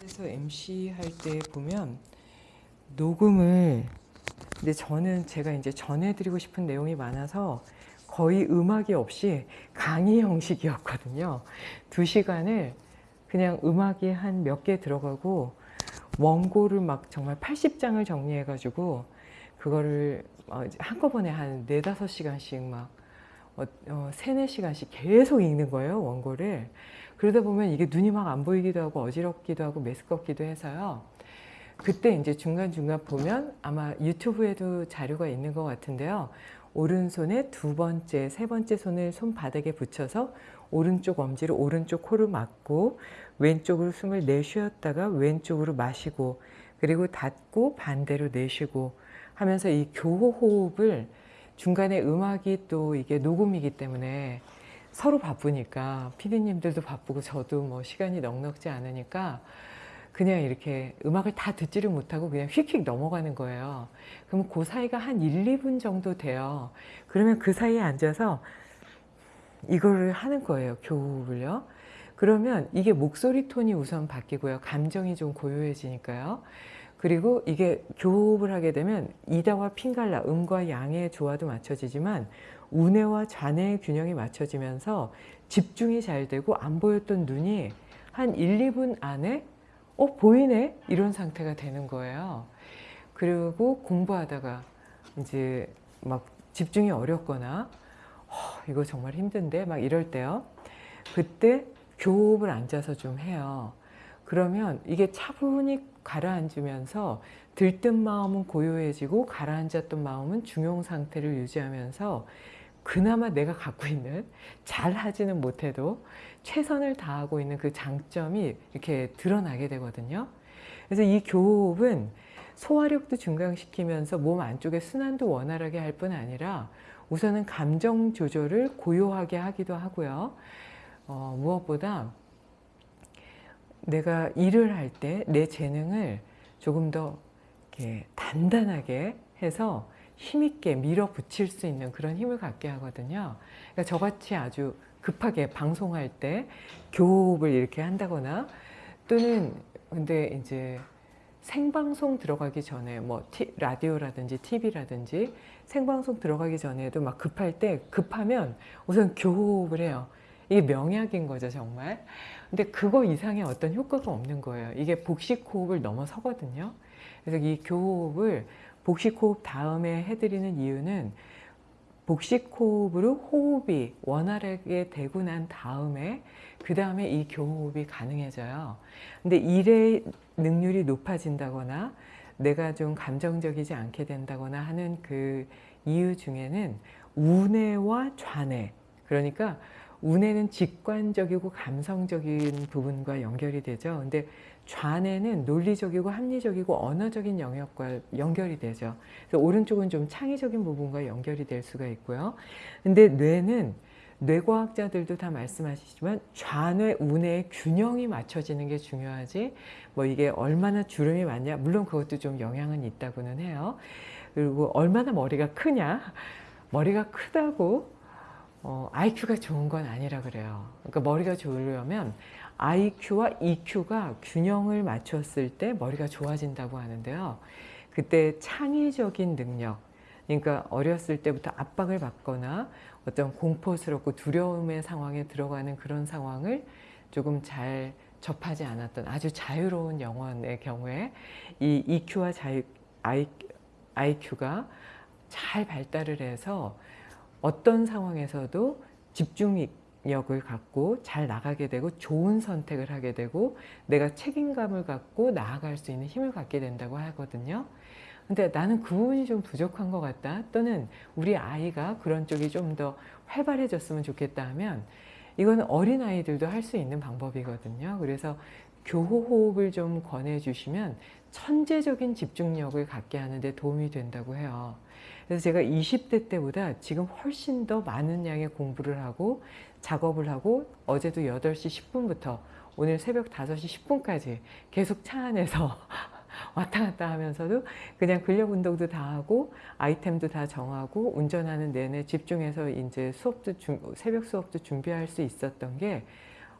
그래서 MC 할 때 보면 녹음을 근데 저는 제가 이제 전해드리고 싶은 내용이 많아서 거의 음악이 없이 강의 형식이었거든요. 두 시간을 그냥 음악이 한 몇 개 들어가고 원고를 막 정말 80장을 정리해가지고 그거를 어, 한꺼번에 한 네다섯 시간씩 막 어, 어, 세네 시간씩 계속 읽는 거예요 원고를 그러다 보면 이게 눈이 막 안 보이기도 하고 어지럽기도 하고 메스껍기도 해서요. 그때 이제 중간중간 보면 아마 유튜브에도 자료가 있는 것 같은데요. 오른손에 두 번째, 세 번째 손을 손바닥에 붙여서 오른쪽 엄지로 오른쪽 코를 막고 왼쪽으로 숨을 내쉬었다가 왼쪽으로 마시고 그리고 닫고 반대로 내쉬고 하면서 이 교호 호흡을 중간에 음악이 또 이게 녹음이기 때문에 서로 바쁘니까 피디님들도 바쁘고 저도 뭐 시간이 넉넉지 않으니까 그냥 이렇게 음악을 다 듣지를 못하고 그냥 휙휙 넘어가는 거예요. 그럼 그 사이가 한 1, 2분 정도 돼요. 그러면 그 사이에 앉아서 이거를 하는 거예요. 교호흡을요. 그러면 이게 목소리 톤이 우선 바뀌고요. 감정이 좀 고요해지니까요. 그리고 이게 교호흡을 하게 되면 이다와 핑갈라, 음과 양의 조화도 맞춰지지만 우뇌와 좌뇌의 균형이 맞춰지면서 집중이 잘 되고 안 보였던 눈이 한 1, 2분 안에 어 보이네 이런 상태가 되는 거예요. 그리고 공부하다가 이제 막 집중이 어렵거나 어, 이거 정말 힘든데 막 이럴 때요. 그때 교호흡을 앉아서 좀 해요. 그러면 이게 차분히 가라앉으면서 들뜬 마음은 고요해지고 가라앉았던 마음은 중용 상태를 유지하면서 그나마 내가 갖고 있는 잘 하지는 못해도 최선을 다하고 있는 그 장점이 이렇게 드러나게 되거든요. 그래서 이 교호흡은 소화력도 증강시키면서 몸 안쪽의 순환도 원활하게 할 뿐 아니라 우선은 감정 조절을 고요하게 하기도 하고요. 어, 무엇보다 내가 일을 할 때 내 재능을 조금 더 단단하게 해서 힘있게 밀어붙일 수 있는 그런 힘을 갖게 하거든요. 그러니까 저같이 아주 급하게 방송할 때 교호흡을 이렇게 한다거나 또는 근데 이제 생방송 들어가기 전에 뭐 티, 라디오라든지 TV라든지 생방송 들어가기 전에도 막 급할 때 급하면 우선 교호흡을 해요. 이게 명약인 거죠 정말. 근데 그거 이상의 어떤 효과가 없는 거예요. 이게 복식 호흡을 넘어서거든요. 그래서 이 교호흡을 복식호흡 다음에 해드리는 이유는 복식호흡으로 호흡이 원활하게 되고 난 다음에 그 다음에 이 교호흡이 가능해져요. 근데 일의 능률이 높아진다거나 내가 좀 감정적이지 않게 된다거나 하는 그 이유 중에는 우뇌와 좌뇌 그러니까 우뇌는 직관적이고 감성적인 부분과 연결이 되죠. 근데 좌뇌는 논리적이고 합리적이고 언어적인 영역과 연결이 되죠. 그래서 오른쪽은 좀 창의적인 부분과 연결이 될 수가 있고요. 근데 뇌는 뇌과학자들도 다 말씀하시지만 좌뇌, 우뇌의 균형이 맞춰지는 게 중요하지 뭐 이게 얼마나 주름이 많냐 물론 그것도 좀 영향은 있다고는 해요. 그리고 얼마나 머리가 크냐 머리가 크다고 어, IQ가 좋은 건 아니라 그래요. 그러니까 머리가 좋으려면 IQ와 EQ가 균형을 맞췄을 때 머리가 좋아진다고 하는데요. 그때 창의적인 능력, 그러니까 어렸을 때부터 압박을 받거나 어떤 공포스럽고 두려움의 상황에 들어가는 그런 상황을 조금 잘 접하지 않았던 아주 자유로운 영혼의 경우에 이 EQ와 자유, IQ가 잘 발달을 해서 어떤 상황에서도 집중 력을 갖고 잘 나가게 되고 좋은 선택을 하게 되고 내가 책임감을 갖고 나아갈 수 있는 힘을 갖게 된다고 하거든요. 근데 나는 그 부분이 좀 부족한 것 같다 또는 우리 아이가 그런 쪽이 좀 더 활발해졌으면 좋겠다 하면 이건 어린아이들도 할 수 있는 방법이거든요. 그래서 교호호흡을 좀 권해주시면 천재적인 집중력을 갖게 하는 데 도움이 된다고 해요. 그래서 제가 20대 때보다 지금 훨씬 더 많은 양의 공부를 하고 작업을 하고 어제도 8시 10분부터 오늘 새벽 5시 10분까지 계속 차 안에서 왔다 갔다 하면서도 그냥 근력 운동도 다 하고 아이템도 다 정하고 운전하는 내내 집중해서 이제 수업도 중, 새벽 수업도 준비할 수 있었던 게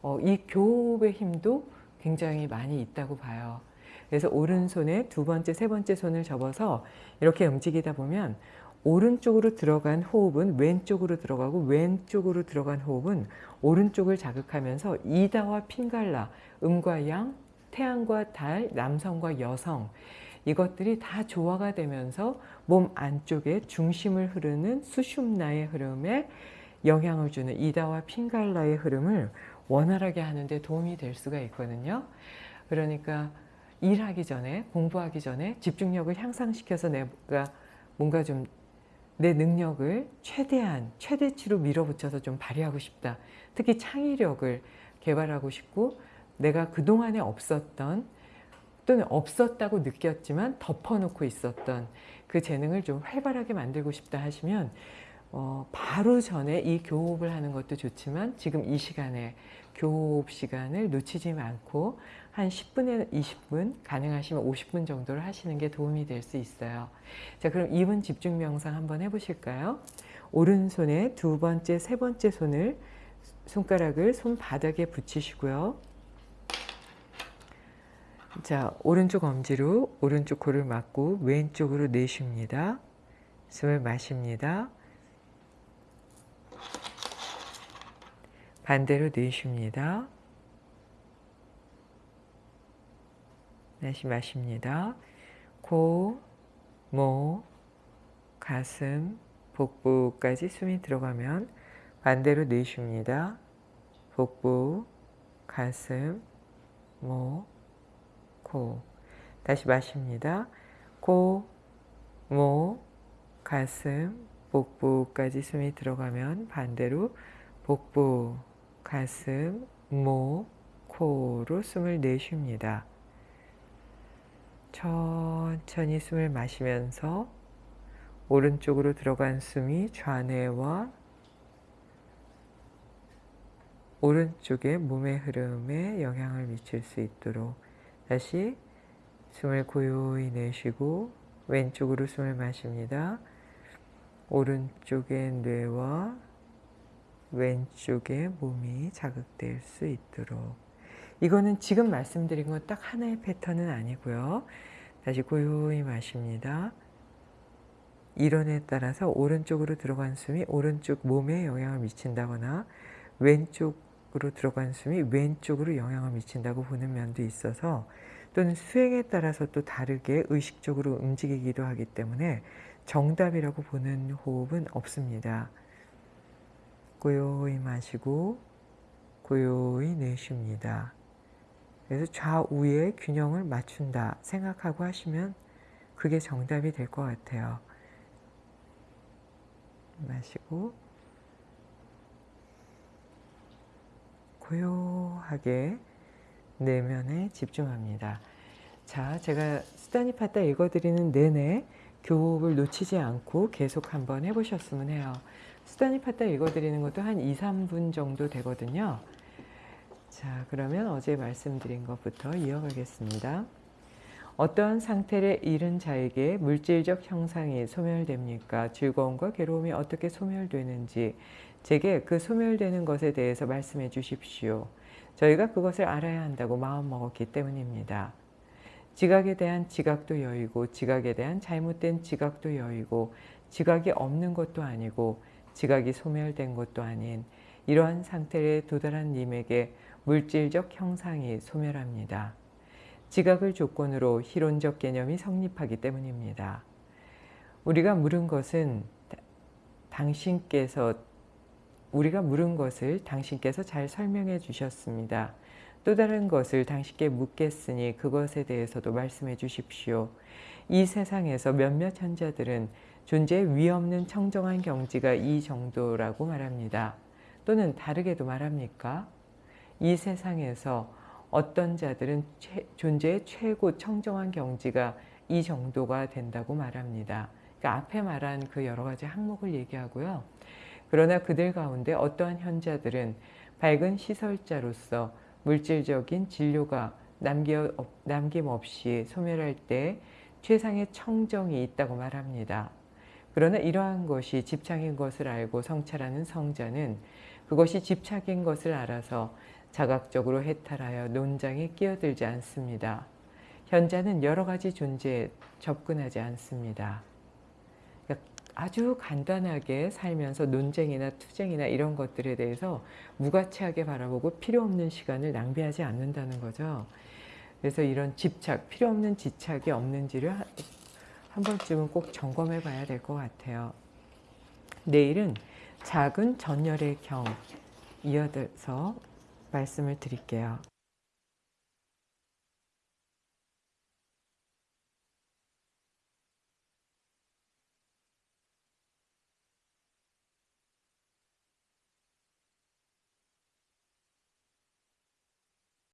어, 이 교호흡의 힘도 굉장히 많이 있다고 봐요. 그래서 오른손에 두 번째, 세 번째 손을 접어서 이렇게 움직이다 보면 오른쪽으로 들어간 호흡은 왼쪽으로 들어가고 왼쪽으로 들어간 호흡은 오른쪽을 자극하면서 이다와 핀갈라, 음과 양, 태양과 달, 남성과 여성 이것들이 다 조화가 되면서 몸 안쪽에 중심을 흐르는 수슌나의 흐름에 영향을 주는 이다와 핀갈라의 흐름을 원활하게 하는 데 도움이 될 수가 있거든요. 그러니까 일하기 전에 공부하기 전에 집중력을 향상시켜서 내가 뭔가 좀 내 능력을 최대한 최대치로 밀어붙여서 좀 발휘하고 싶다. 특히 창의력을 개발하고 싶고 내가 그동안에 없었던 또는 없었다고 느꼈지만 덮어놓고 있었던 그 재능을 좀 활발하게 만들고 싶다 하시면 어, 바로 전에 이 교호흡을 하는 것도 좋지만 지금 이 시간에 교호흡 시간을 놓치지 않고 한 10분에 20분 가능하시면 50분 정도를 하시는 게 도움이 될 수 있어요. 자 그럼 2분 집중 명상 한번 해보실까요? 오른손에 두 번째, 세 번째 손을 손가락을 손바닥에 붙이시고요. 자, 오른쪽 엄지로 오른쪽 코를 막고 왼쪽으로 내쉽니다. 숨을 마십니다. 반대로 내쉽니다. 다시 마십니다. 코, 목, 가슴, 복부까지 숨이 들어가면 반대로 내쉽니다. 복부, 가슴, 목, 코 다시 마십니다. 코, 목, 가슴, 복부까지 숨이 들어가면 반대로 복부, 가슴, 목, 코로 숨을 내쉽니다. 천천히 숨을 마시면서 오른쪽으로 들어간 숨이 좌뇌와 오른쪽의 몸의 흐름에 영향을 미칠 수 있도록 다시 숨을 고요히 내쉬고 왼쪽으로 숨을 마십니다. 오른쪽의 뇌와 왼쪽의 몸이 자극될 수 있도록 이거는 지금 말씀드린 건 딱 하나의 패턴은 아니고요. 다시 고요히 마십니다. 이론에 따라서 오른쪽으로 들어간 숨이 오른쪽 몸에 영향을 미친다거나 왼쪽으로 들어간 숨이 왼쪽으로 영향을 미친다고 보는 면도 있어서 또는 수행에 따라서 또 다르게 의식적으로 움직이기도 하기 때문에 정답이라고 보는 호흡은 없습니다. 고요히 마시고 고요히 내쉽니다. 그래서 좌우의 균형을 맞춘다 생각하고 하시면 그게 정답이 될 것 같아요. 마시고 고요하게 내면에 집중합니다. 자, 제가 스타니파타 읽어드리는 내내 교흡을 놓치지 않고 계속 한번 해보셨으면 해요. 수다니파타 읽어드리는 것도 한 2, 3분 정도 되거든요. 자, 그러면 어제 말씀드린 것부터 이어가겠습니다. 어떠한 상태를 잃은 자에게 물질적 형상이 소멸됩니까? 즐거움과 괴로움이 어떻게 소멸되는지 제게 그 소멸되는 것에 대해서 말씀해 주십시오. 저희가 그것을 알아야 한다고 마음먹었기 때문입니다. 지각에 대한 지각도 여의고 지각에 대한 잘못된 지각도 여의고 지각이 없는 것도 아니고 지각이 소멸된 것도 아닌 이러한 상태에 도달한 님에게 물질적 형상이 소멸합니다. 지각을 조건으로 희론적 개념이 성립하기 때문입니다. 우리가 물은 것은 당신께서 우리가 물은 것을 당신께서 잘 설명해 주셨습니다. 또 다른 것을 당신께 묻겠으니 그것에 대해서도 말씀해 주십시오. 이 세상에서 몇몇 현자들은 존재의 위없는 청정한 경지가 이 정도라고 말합니다. 또는 다르게도 말합니까? 이 세상에서 어떤 자들은 최, 존재의 최고 청정한 경지가 이 정도가 된다고 말합니다. 그러니까 앞에 말한 그 여러 가지 항목을 얘기하고요. 그러나 그들 가운데 어떠한 현자들은 밝은 시설자로서 물질적인 진료가 남김없이 소멸할 때 최상의 청정이 있다고 말합니다. 그러나 이러한 것이 집착인 것을 알고 성찰하는 성자는 그것이 집착인 것을 알아서 자각적으로 해탈하여 논장에 끼어들지 않습니다. 현자는 여러 가지 존재에 접근하지 않습니다. 아주 간단하게 살면서 논쟁이나 투쟁이나 이런 것들에 대해서 무가치하게 바라보고 필요 없는 시간을 낭비하지 않는다는 거죠. 그래서 이런 집착, 필요 없는 집착이 없는지를 한- 한 번쯤은 꼭 점검해 봐야 될 것 같아요. 내일은 작은 전열의 경 이어서 말씀을 드릴게요.